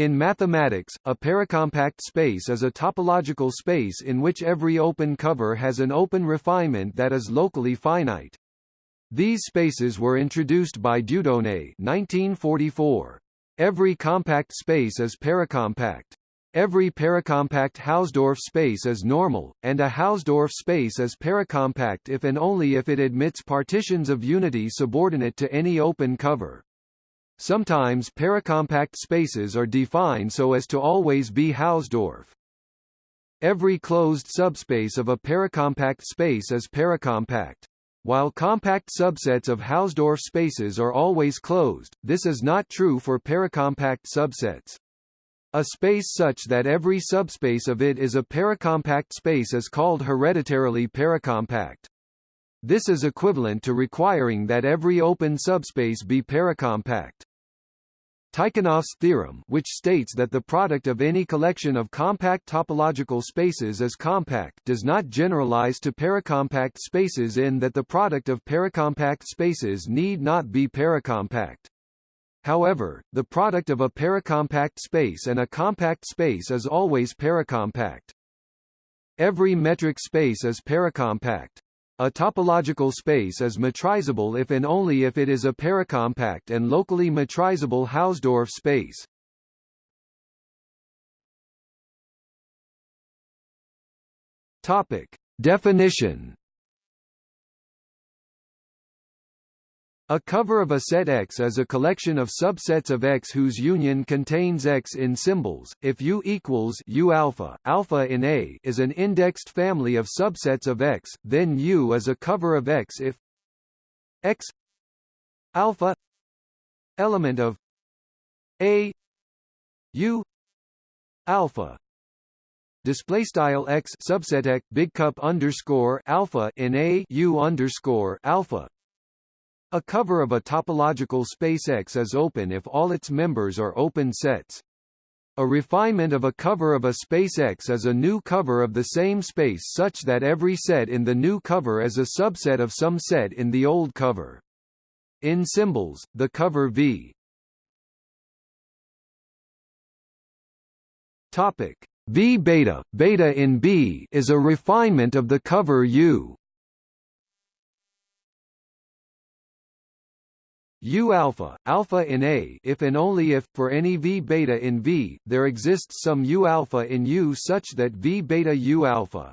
In mathematics, a paracompact space is a topological space in which every open cover has an open refinement that is locally finite. These spaces were introduced by Dieudonné 1944. Every compact space is paracompact. Every paracompact Hausdorff space is normal, and a Hausdorff space is paracompact if and only if it admits partitions of unity subordinate to any open cover. Sometimes paracompact spaces are defined so as to always be Hausdorff. Every closed subspace of a paracompact space is paracompact. While compact subsets of Hausdorff spaces are always closed, this is not true for paracompact subsets. A space such that every subspace of it is a paracompact space is called hereditarily paracompact. This is equivalent to requiring that every open subspace be paracompact. Tikhonov's theorem which states that the product of any collection of compact topological spaces is compact does not generalize to paracompact spaces in that the product of paracompact spaces need not be paracompact. However, the product of a paracompact space and a compact space is always paracompact. Every metric space is paracompact. A topological space is metrizable if and only if it is a paracompact and locally metrizable Hausdorff space. Topic: Definition A cover of a set X is a collection of subsets of X whose union contains X in symbols. If U equals U alpha, alpha in A is an indexed family of subsets of X, then U is a cover of X if X alpha element of A U alpha display style x subset x big cup underscore alpha in a u underscore alpha a cover of a topological space X is open if all its members are open sets. A refinement of a cover of a space X is a new cover of the same space such that every set in the new cover is a subset of some set in the old cover. In symbols, the cover V Topic V beta, beta in B is a refinement of the cover U. U alpha, alpha in A if and only if, for any V beta in V, there exists some U alpha in U such that V beta U alpha.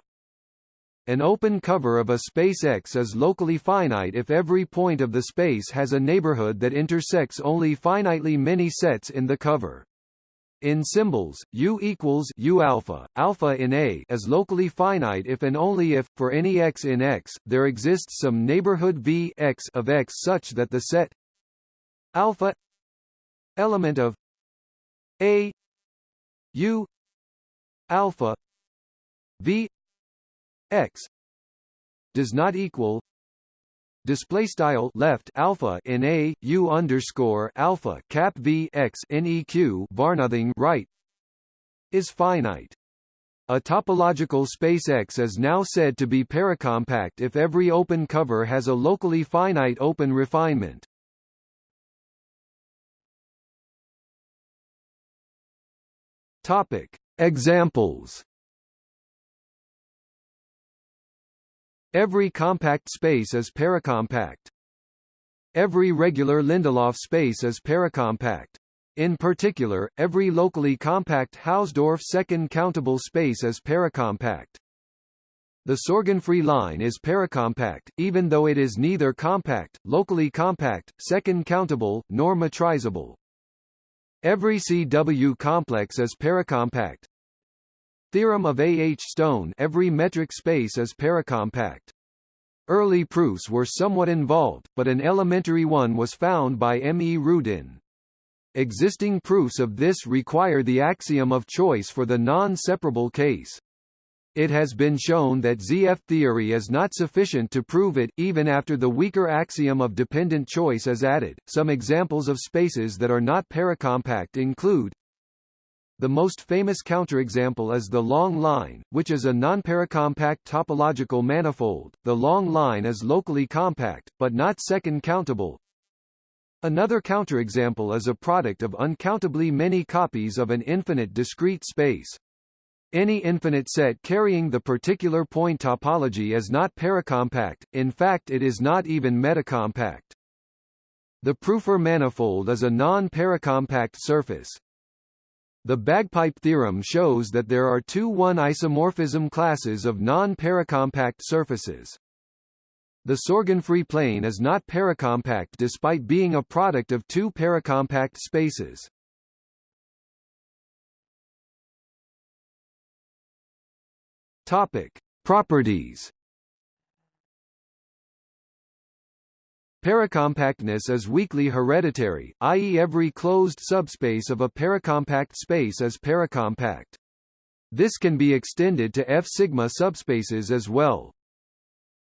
An open cover of a space X is locally finite if every point of the space has a neighborhood that intersects only finitely many sets in the cover. In symbols, U equals U alpha, alpha in A is locally finite if and only if, for any x in X, there exists some neighborhood V x of X such that the set alpha element of a u alpha v x does not equal display style left alpha in a u underscore alpha cap v x neq var nothing right is finite. A topological space X is now said to be paracompact if every open cover has a locally finite open refinement. Topic: Examples. Every compact space is paracompact. Every regular Lindelof space is paracompact. In particular, every locally compact Hausdorff second countable space is paracompact. The Sorgenfrey line is paracompact, even though it is neither compact, locally compact, second countable, nor metrizable. Every CW complex is paracompact. Theorem of A. H. Stone every metric space is paracompact. Early proofs were somewhat involved, but an elementary one was found by M. E. Rudin. Existing proofs of this require the axiom of choice for the non-separable case. It has been shown that ZF theory is not sufficient to prove it, even after the weaker axiom of dependent choice is added. Some examples of spaces that are not paracompact include the most famous counterexample is the long line, which is a nonparacompact topological manifold. The long line is locally compact, but not second countable. Another counterexample is a product of uncountably many copies of an infinite discrete space. Any infinite set carrying the particular point topology is not paracompact, in fact it is not even metacompact. The Prüfer manifold is a non-paracompact surface. The bagpipe theorem shows that there are two one-isomorphism classes of non-paracompact surfaces. The Sorgenfrey plane is not paracompact despite being a product of two paracompact spaces. Topic: Properties. Paracompactness is weakly hereditary, i.e. every closed subspace of a paracompact space is paracompact. This can be extended to F-sigma subspaces as well.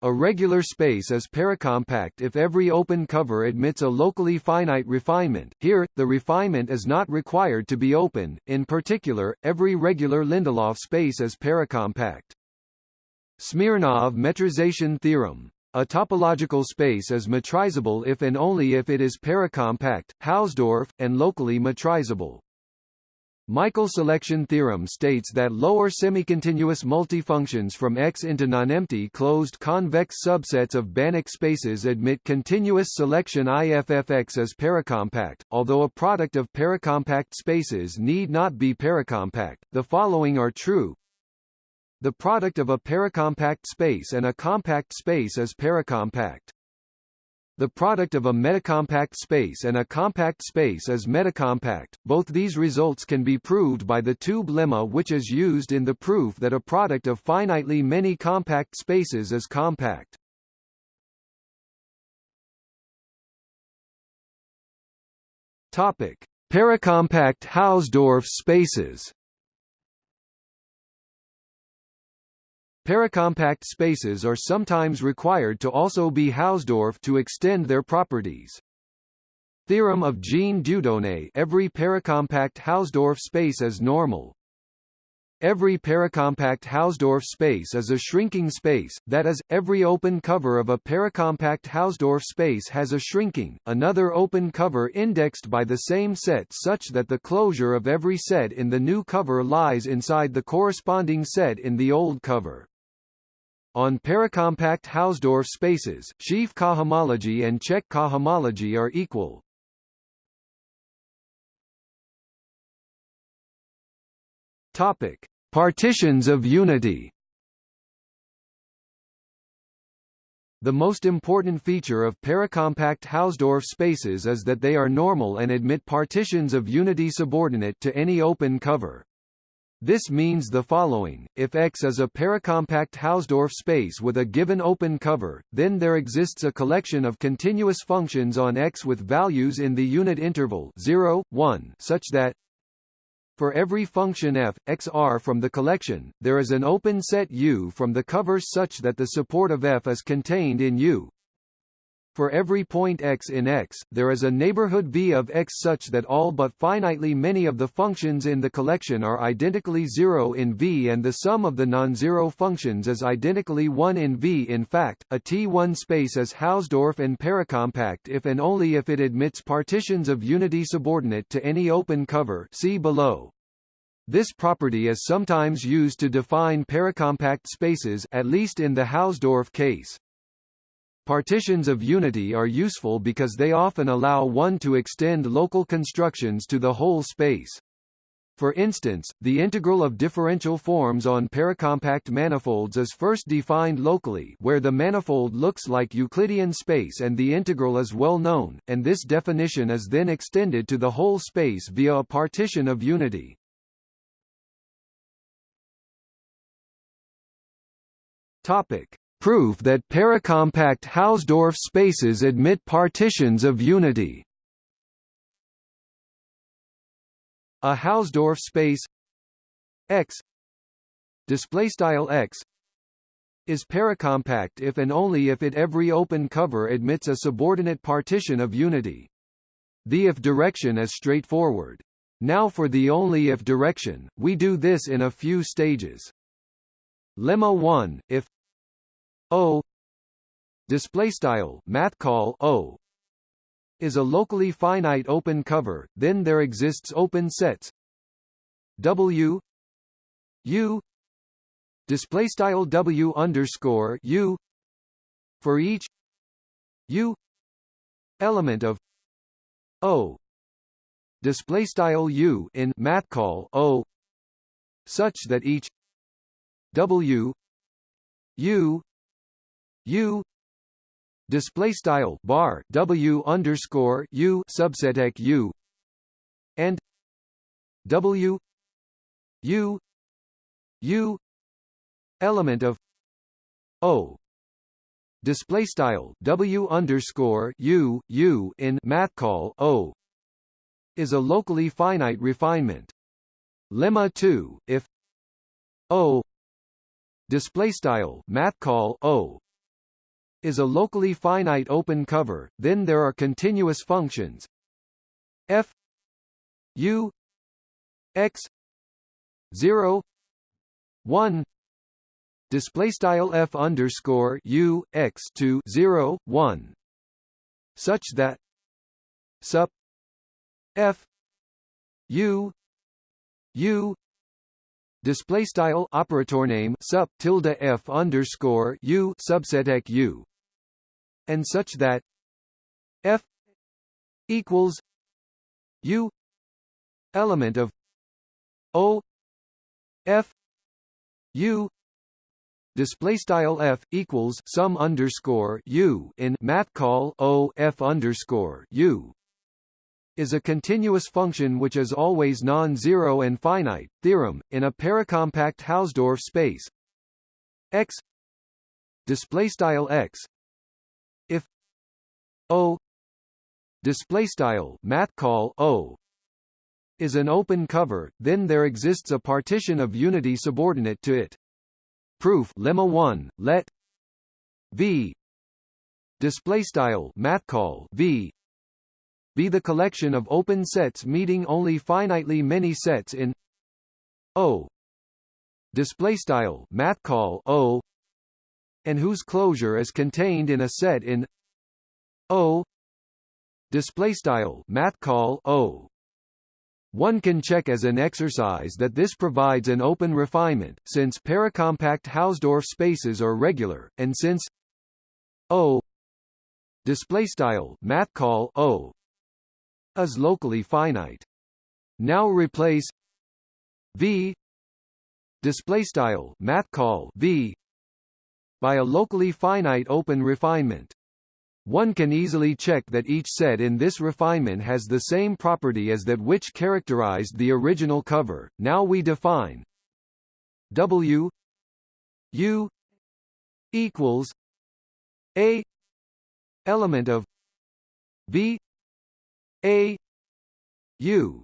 A regular space is paracompact if every open cover admits a locally finite refinement. Here, the refinement is not required to be open. In particular, every regular Lindelof space is paracompact. Smirnov metrization theorem. A topological space is metrizable if and only if it is paracompact, Hausdorff, and locally metrizable. Michael selection theorem states that lower semicontinuous multifunctions from X into nonempty closed convex subsets of Banach spaces admit continuous selection IFFX as paracompact, although a product of paracompact spaces need not be paracompact. The following are true. The product of a paracompact space and a compact space is paracompact. The product of a metacompact space and a compact space is metacompact. Both these results can be proved by the tube lemma which is used in the proof that a product of finitely many compact spaces is compact. Topic: Paracompact Hausdorff spaces. Paracompact spaces are sometimes required to also be Hausdorff to extend their properties. Theorem of Jean Dieudonné every paracompact Hausdorff space is normal. Every paracompact Hausdorff space is a shrinking space, that is, every open cover of a paracompact Hausdorff space has a shrinking, another open cover indexed by the same set such that the closure of every set in the new cover lies inside the corresponding set in the old cover. On paracompact Hausdorff spaces, sheaf cohomology and Čech cohomology are equal. Topic: Partitions of unity. The most important feature of paracompact Hausdorff spaces is that they are normal and admit partitions of unity subordinate to any open cover. This means the following, if X is a paracompact Hausdorff space with a given open cover, then there exists a collection of continuous functions on X with values in the unit interval 0, 1 such that for every function f, x r from the collection, there is an open set U from the covers such that the support of f is contained in U. For every point x in X, there is a neighborhood V of X such that all but finitely many of the functions in the collection are identically zero in V and the sum of the non-zero functions is identically 1 in V. In fact, a T1 space is Hausdorff and paracompact if and only if it admits partitions of unity subordinate to any open cover see below. This property is sometimes used to define paracompact spaces at least in the Hausdorff case. Partitions of unity are useful because they often allow one to extend local constructions to the whole space. For instance, the integral of differential forms on paracompact manifolds is first defined locally where the manifold looks like Euclidean space and the integral is well known, and this definition is then extended to the whole space via a partition of unity. Topic: proof that paracompact Hausdorff spaces admit partitions of unity. A Hausdorff space X display style X is paracompact if and only if it every open cover admits a subordinate partition of unity. The if direction is straightforward. Now for the only if direction, we do this in a few stages. Lemma 1, if O. Display style math call O. Is a locally finite open cover, then there exists open sets. W. U. Display style W underscore U. For each U element of O. Display style U in math call O. Such that each W U U display style bar W underscore U subset U and W U U element of O display style W underscore U U in math call O is a locally finite refinement. Lemma 2 if O display style math call O is a locally finite open cover, then there are continuous functions. F u x 0 1 display style f underscore u x to 0 1 such that sup f u u. Display style operator name sup tilde f underscore u subset u and such that f equals u element of o f u display style f equals sum underscore u in math call o f underscore u is a continuous function which is always non-zero and finite. Theorem in a paracompact Hausdorff space x display style x O. Display style math call O. is an open cover, then there exists a partition of unity subordinate to it. Proof lemma 1 let V. Display style math call V. Be the collection of open sets meeting only finitely many sets in O. Display style math call O. and whose closure is contained in a set in O display style math call O. One can check as an exercise that this provides an open refinement, since paracompact Hausdorff spaces are regular, and since O. Display style math call O. Is locally finite. Now replace V. Display style math call V by a locally finite open refinement. One can easily check that each set in this refinement has the same property as that which characterized the original cover. Now we define W U equals A element of V A U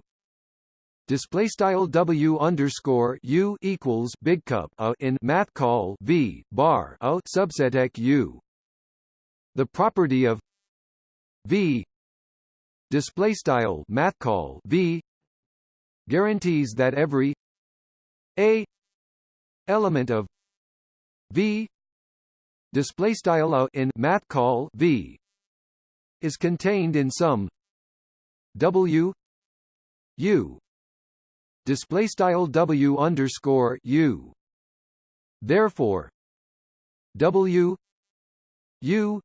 display style W underscore U equals big cup a in math call V bar a subset U the property of V. Display style math call V. Guarantees that every a element of V. Display style in math call V. Is contained in some W. U. Display style W underscore U. Therefore W U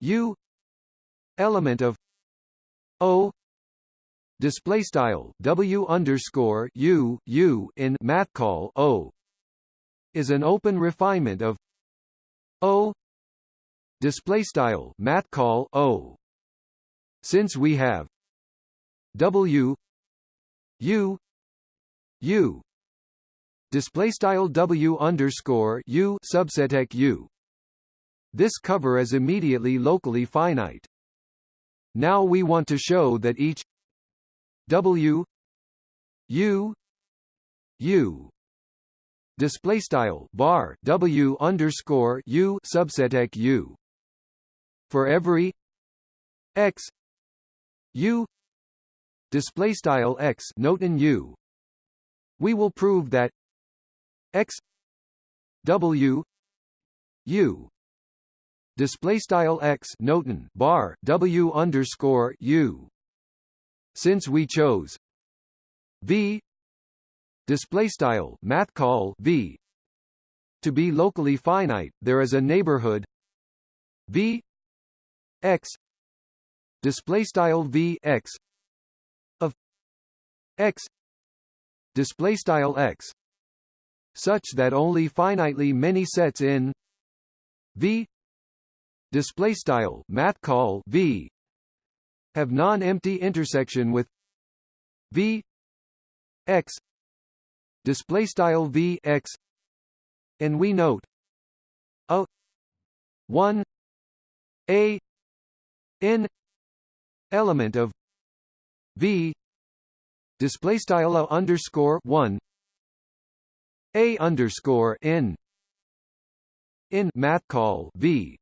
U element of O display style W underscore U U in math call O is an open refinement of O display style math call O. Since we have W U U display style W underscore U subset U this cover is immediately locally finite. Now we want to show that each W U U display style bar W underscore U subset U for every X U display style X note in U we will prove that X W U display style x noten bar w underscore u. Since we chose v display style math call v to be locally finite, there is a neighborhood v x display style v x of x display style x such that only finitely many sets in v display style math call v. Have non-empty intersection with v. X. Display style v x. And we note a 1 a n element of v. Display style a underscore 1 a underscore n in math call v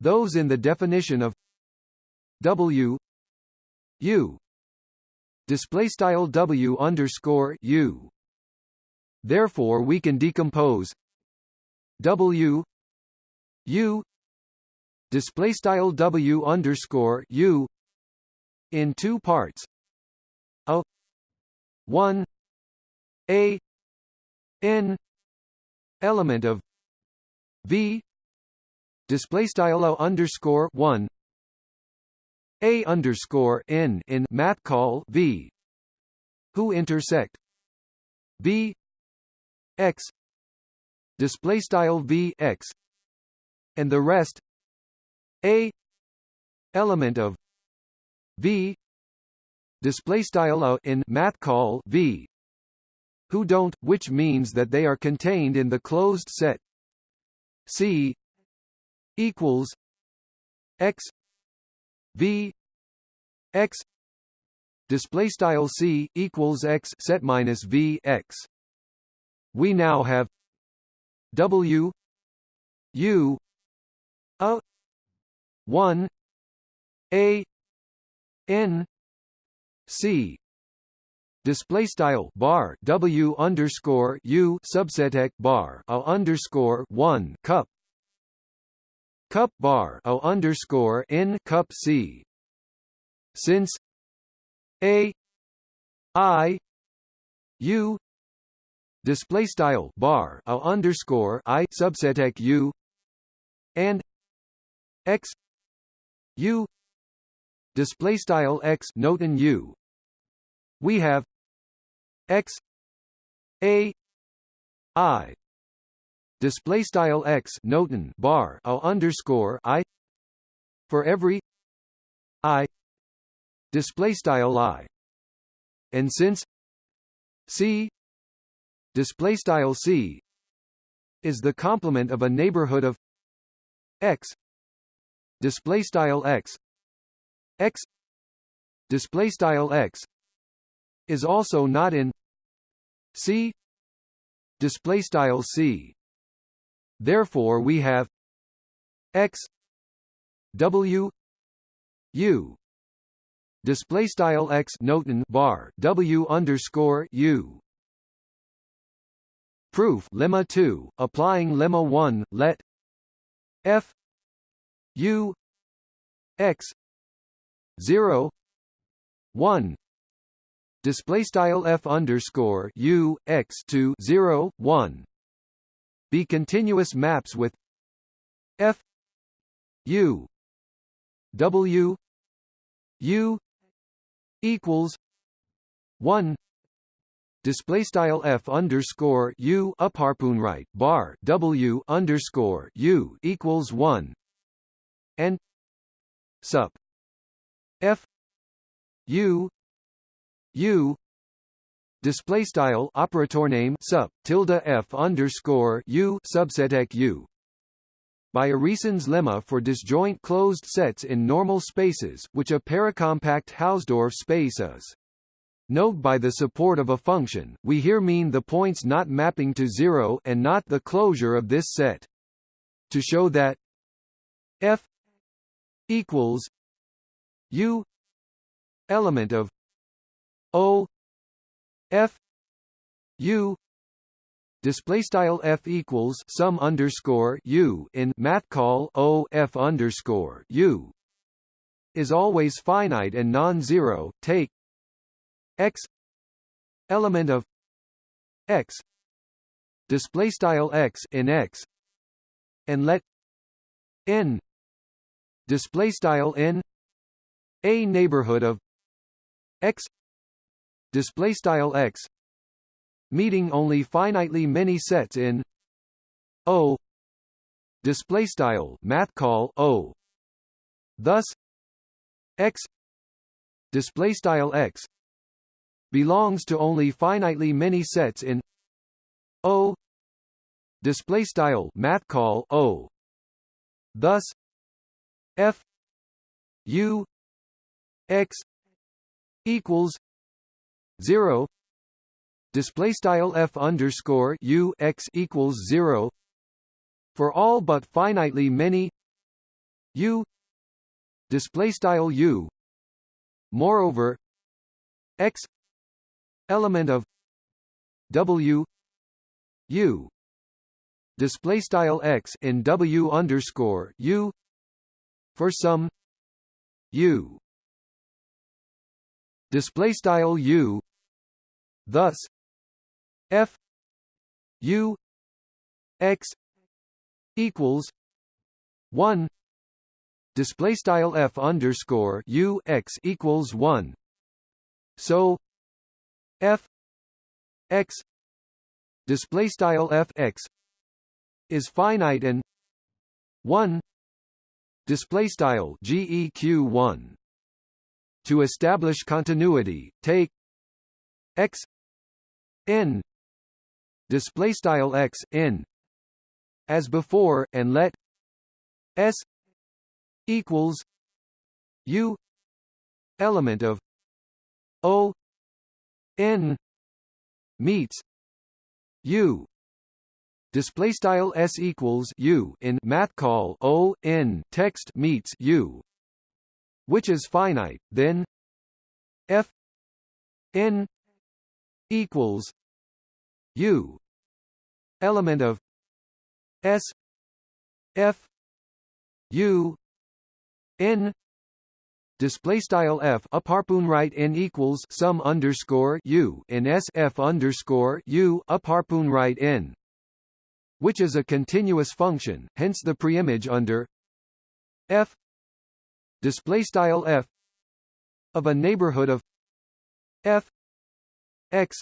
those in the definition of W U. Display style W underscore U. Therefore we can decompose W U. Display style W underscore U in two parts. A 1 a n element of V display style o underscore one. A underscore n in math call v. Who intersect? V x. Display style v x. And the rest? A. Element of v. Display style o in math call v. Who don't which means that they are contained in the closed set. C equals x v x display style c equals x set minus v x. We now have w u a 1 a n c. Display style bar w underscore u subset bar a underscore 1 cup cup bar o underscore n cup c. Since a i u display style bar o underscore i subset u and x u display style x note in u. We have x a i display style x noten bar a underscore i for every i. Display style i. And since c display style c is the complement of a neighborhood of x. Display style x. X. Display style x is also not in c. Display style c Therefore we have x w u. Display style x noten bar w underscore u. Proof lemma 2 applying lemma 1 let f u x 0 1 display style f underscore u x to 0 1 be continuous maps with f u w u equals 1 display style f underscore u up harpoon right bar w underscore u equals 1 and sup f u u display style operator name sup tilde f underscore u subset u by Urysohn's lemma for disjoint closed sets in normal spaces, which a paracompact Hausdorff space is. Note by the support of a function, we here mean the points not mapping to zero and not the closure of this set. To show that f equals u element of o f u display style f equals sum underscore u in math call o f underscore u is always finite and non-zero. Take x element of x display style x in x and let n display style n a neighborhood of x display style x meeting only finitely many sets in O display style math call O. Thus x display style x belongs to only finitely many sets in O display style math call O. Thus f u x equals 0 display style f underscore u x equals zero. For all but finitely many u. Display style u. Moreover, x element of w u. Display style x in w underscore u. For some u display style u thus f u x equals 1 display style f underscore u x equals 1 so f x display style f x is finite and 1 display style geq 1 to establish continuity take x n display style x in as before and let s equals u element of o n meets u. Display style s equals u in math call o n text meets u which is finite then f n equals U element of S F U N display style f up harpoon right n equals sum underscore u in s f underscore u up harpoon right n, which is a continuous function. Hence the preimage under f display style f of a neighborhood of f x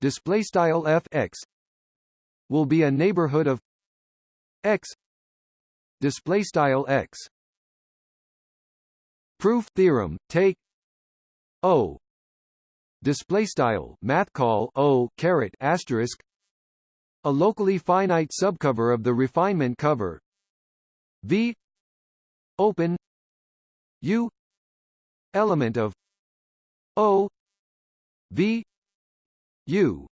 display style f x will be a neighborhood of x display style x. Proof theorem take o display style math call o caret asterisk a locally finite subcover of the refinement cover. V open u element of o v U.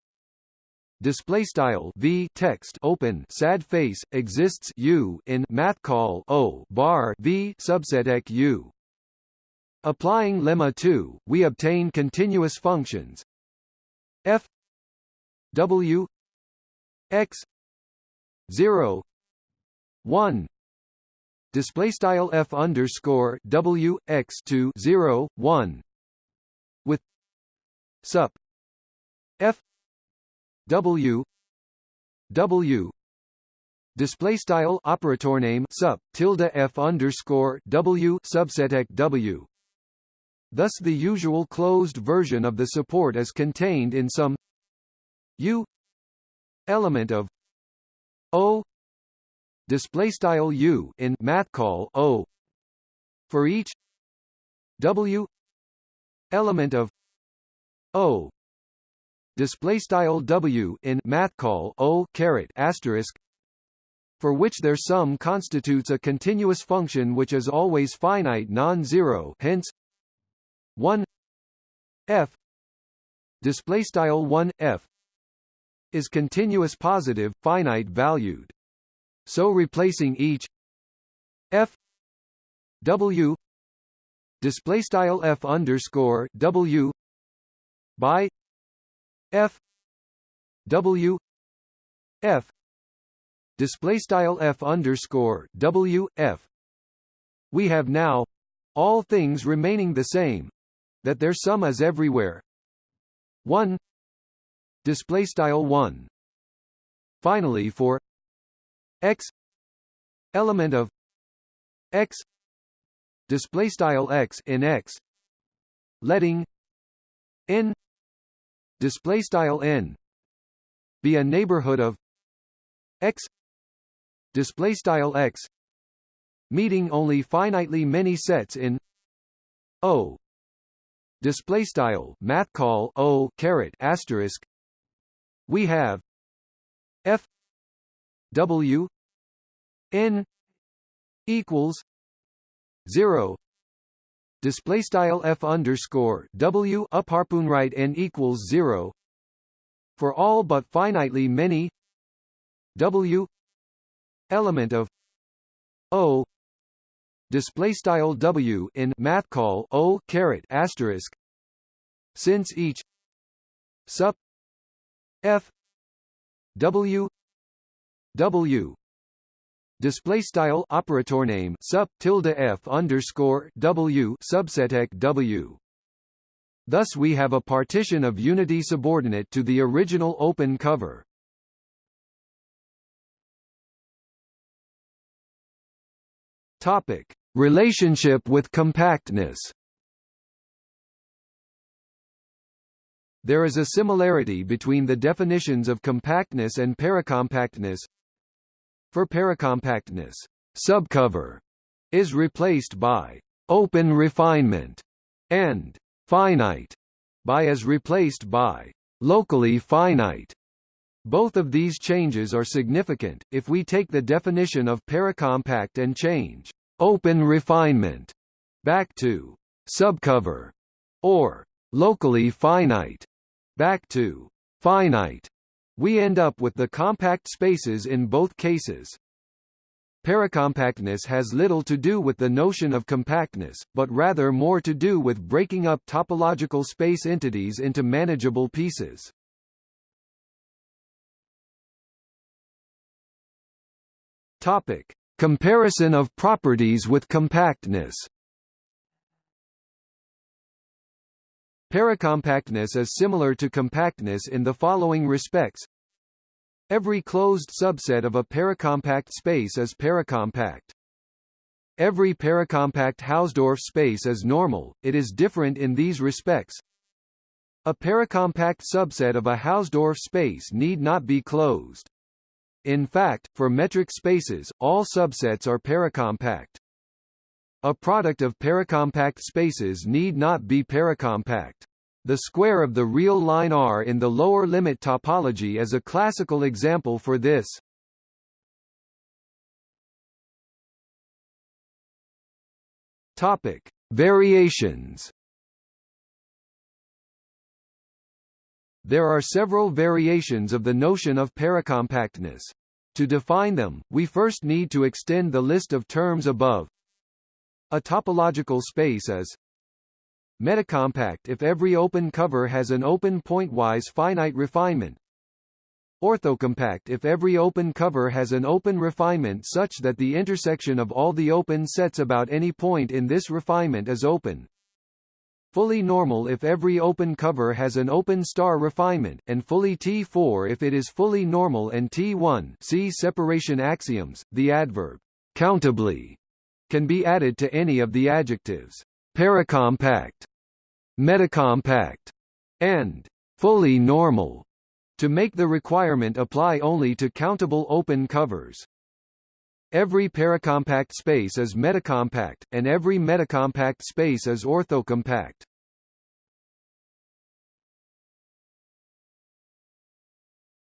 Display style v text open. Sad face exists u in math call o bar v subset u. Applying lemma 2 we obtain continuous functions. F w x 0 1 display style f underscore w x to 0 1 with sup. F W W. Display style operator name sup tilde F underscore W subset W. Thus the usual closed version of the support is contained in some U element of O display style U in math call O for each W element of O. Display style w in math call o caret asterisk for which their sum constitutes a continuous function which is always finite non-zero hence 1 f. Display style 1 f is continuous positive finite valued so replacing each f w display style f underscore w by f w f display style f underscore w f. We have now all things remaining the same that their sum is everywhere. 1 display style 1 finally for x element of x display style x in x letting n display style n be a neighborhood of x display style x meeting only finitely many sets in O display style math call O caret asterisk. We have f w n equals 0 display style f underscore w up harpoon right n equals 0 for all but finitely many w element of o. Display style w in math call o caret asterisk. Since each sup f w w display style operator name sup tilde f underscore w subseteq w Thus we have a partition of unity subordinate to the original open cover. Topic: Relationship with compactness. There is a similarity between the definitions of compactness and paracompactness. For paracompactness, subcover is replaced by open refinement and finite by is replaced by locally finite. Both of these changes are significant, if we take the definition of paracompact and change open refinement back to subcover or locally finite back to finite. We end up with the compact spaces in both cases. Paracompactness has little to do with the notion of compactness, but rather more to do with breaking up topological space entities into manageable pieces. Topic: Comparison of properties with compactness. Paracompactness is similar to compactness in the following respects. Every closed subset of a paracompact space is paracompact. Every paracompact Hausdorff space is normal, it is different in these respects. A paracompact subset of a Hausdorff space need not be closed. In fact, for metric spaces, all subsets are paracompact. A product of paracompact spaces need not be paracompact. The square of the real line R in the lower limit topology is a classical example for this. Topic: Variations. There are several variations of the notion of paracompactness. To define them, we first need to extend the list of terms above. A topological space is metacompact if every open cover has an open pointwise finite refinement. Orthocompact if every open cover has an open refinement such that the intersection of all the open sets about any point in this refinement is open. Fully normal if every open cover has an open star refinement, and fully T4 if it is fully normal and T1 see separation axioms, the adverb countably can be added to any of the adjectives paracompact, metacompact, and fully normal to make the requirement apply only to countable open covers. Every paracompact space is metacompact, and every metacompact space is orthocompact.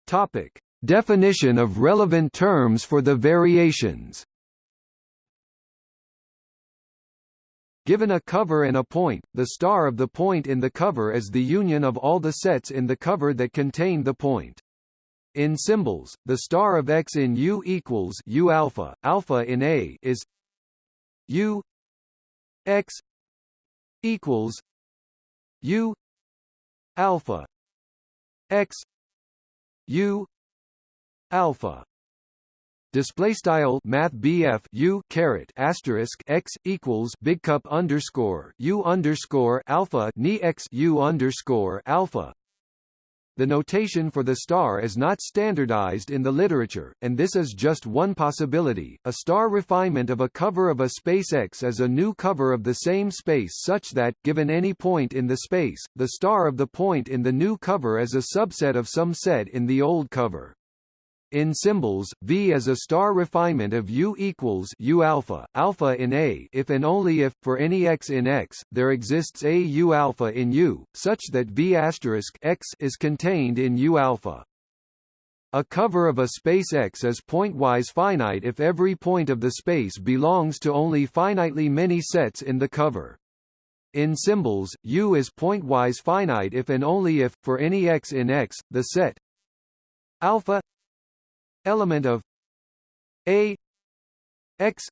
Topic: Definition of relevant terms for the variations. Given a cover and a point, the star of the point in the cover is the union of all the sets in the cover that contain the point. In symbols, the star of X in U equals U alpha, alpha in A is U X equals U alpha X U alpha display style math U caret asterisk x equals big cup underscore U underscore alpha ni x U underscore alpha the notation for the star is not standardized in the literature, and this is just one possibility. A star refinement of a cover of a space X as a new cover of the same space such that, given any point in the space, the star of the point in the new cover is a subset of some set in the old cover. In symbols, V is a star refinement of U equals U alpha, alpha in A if and only if, for any X in X, there exists a U alpha in U, such that V asterisk X is contained in U alpha. A cover of a space X is pointwise finite if every point of the space belongs to only finitely many sets in the cover. In symbols, U is pointwise finite if and only if, for any X in X, the set alpha element of a x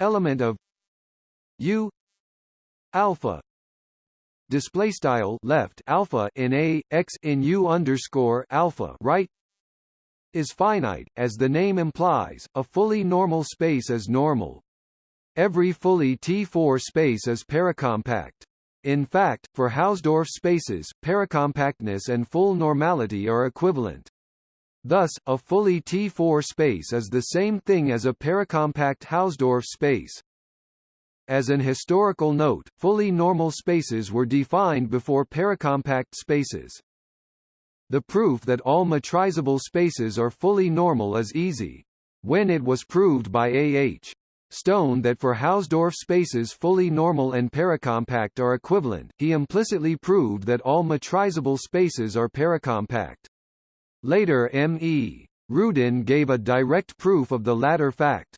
element of u alpha. Display style left alpha in a x in u underscore alpha right is finite as the name implies a fully normal space is normal. Every fully T4 space is paracompact in fact for Hausdorff spaces paracompactness and full normality are equivalent Thus, a fully T4 space is the same thing as a paracompact Hausdorff space. As an historical note, fully normal spaces were defined before paracompact spaces. The proof that all metrizable spaces are fully normal is easy. When it was proved by A. H. Stone that for Hausdorff spaces fully normal and paracompact are equivalent, he implicitly proved that all metrizable spaces are paracompact. Later M. E. Rudin gave a direct proof of the latter fact.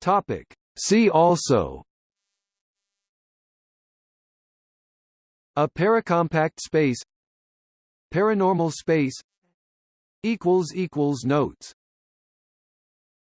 Topic. See also A paracompact space Paranormal space Notes